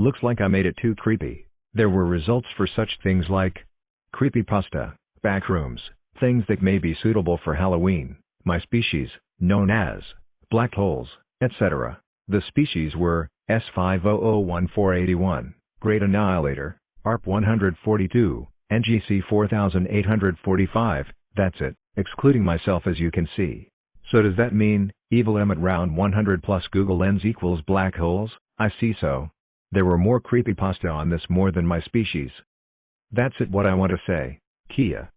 Looks like I made it too creepy. There were results for such things like creepy creepypasta, backrooms, things that may be suitable for Halloween, my species, known as black holes, etc. The species were S5001-481, Great Annihilator, ARP 142, NGC 4845, that's it, excluding myself as you can see. So does that mean, Evil Emmet round 100 plus Google Lens equals black holes? I see so. There were more creepypasta on this more than my species. That's it what I want to say, Kia.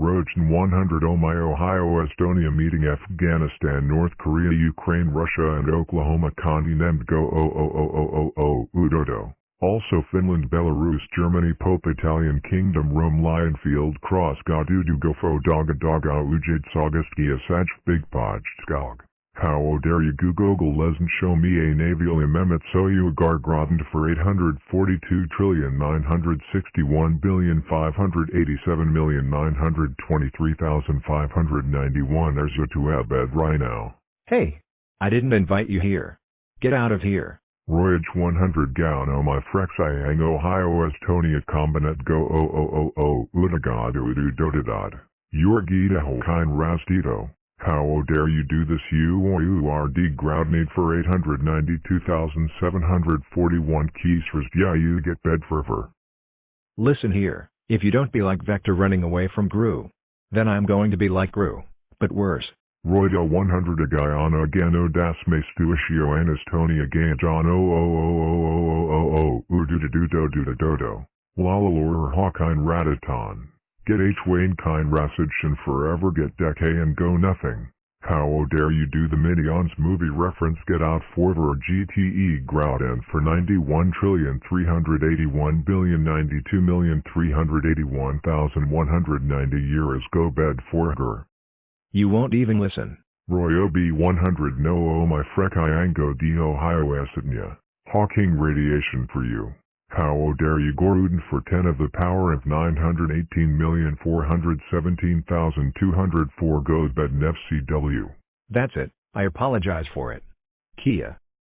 Rojan 100 Oh my Ohio Estonia meeting Afghanistan North Korea Ukraine Russia and Oklahoma continent go oh oh oh oh oh oh Udodo. Also Finland Belarus Germany Pope Italian Kingdom Rome Lionfield Cross Gadudu Gofo Doga Doga Ujid Saugustia Saj Big Podge Skog. How dare you Google lesn't show me a naval amendment so you gargrodent for 842 trillion 961 billion 587 million 923,591 there's you to abed right now. Hey! I didn't invite you here. Get out of here. Royage 100 gown oh my frex iang Ohio Estonia combinat go oh oh oh oh, oh udagad udu dotadad. Yorgita Holkine Rastito. How dare you do this you you are degrounded for 892,741 keys for yeah you get bed fervor. Listen here, if you don't be like Vector running away from Gru, then I'm going to be like Gru, but worse. Royda 100 Agayana Gano das Mastuishio Anastonia Ganjan o oh, o oh, o o o o o o ududadudo dudadodo. Lalalor Hawkine Radaton. Get H Wayne kind Rasage and forever get Decay and go nothing. How dare you do the Minions movie reference get out for GTE Groudon for 91 trillion 381 billion 92 million 381,190 years go bed for her. You won't even listen. Roy OB 100 no oh my frek Iango di Ohio Acidnia. Hawking radiation for you. How dare you Goruden for 10 of the power of 918,417,204 go bed FCW. That's it, I apologize for it. Kia.